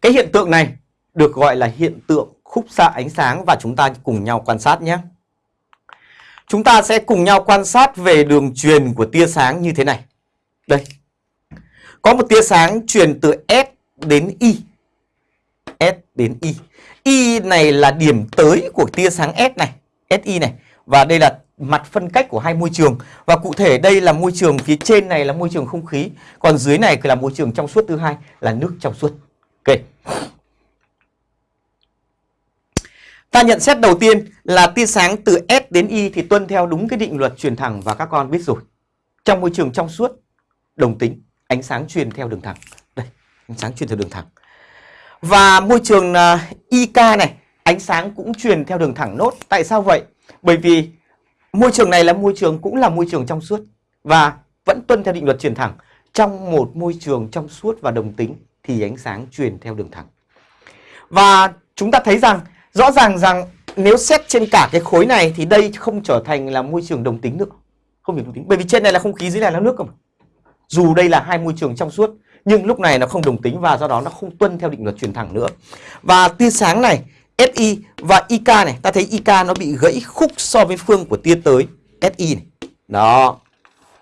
Cái hiện tượng này được gọi là hiện tượng khúc xạ ánh sáng và chúng ta cùng nhau quan sát nhé. Chúng ta sẽ cùng nhau quan sát về đường truyền của tia sáng như thế này. Đây. Có một tia sáng truyền từ S đến Y. S đến Y. Y này là điểm tới của tia sáng S này, SI này. Và đây là mặt phân cách của hai môi trường. Và cụ thể đây là môi trường phía trên này là môi trường không khí, còn dưới này là môi trường trong suốt thứ hai là nước trong suốt. Ok. Ta nhận xét đầu tiên là tia sáng từ S đến Y thì tuân theo đúng cái định luật truyền thẳng và các con biết rồi. Trong môi trường trong suốt, đồng tính, ánh sáng truyền theo đường thẳng. Đây, ánh sáng truyền theo đường thẳng. Và môi trường à, IK này, ánh sáng cũng truyền theo đường thẳng nốt. Tại sao vậy? Bởi vì môi trường này là môi trường cũng là môi trường trong suốt và vẫn tuân theo định luật truyền thẳng. Trong một môi trường trong suốt và đồng tính thì ánh sáng truyền theo đường thẳng. Và chúng ta thấy rằng rõ ràng rằng nếu xét trên cả cái khối này thì đây không trở thành là môi trường đồng tính nữa. Không phải đồng tính. Bởi vì trên này là không khí, dưới này là nước cơ mà. Dù đây là hai môi trường trong suốt nhưng lúc này nó không đồng tính và do đó nó không tuân theo định luật truyền thẳng nữa. Và tia sáng này SI và IK này, ta thấy IK nó bị gãy khúc so với phương của tia tới SI này. Đó.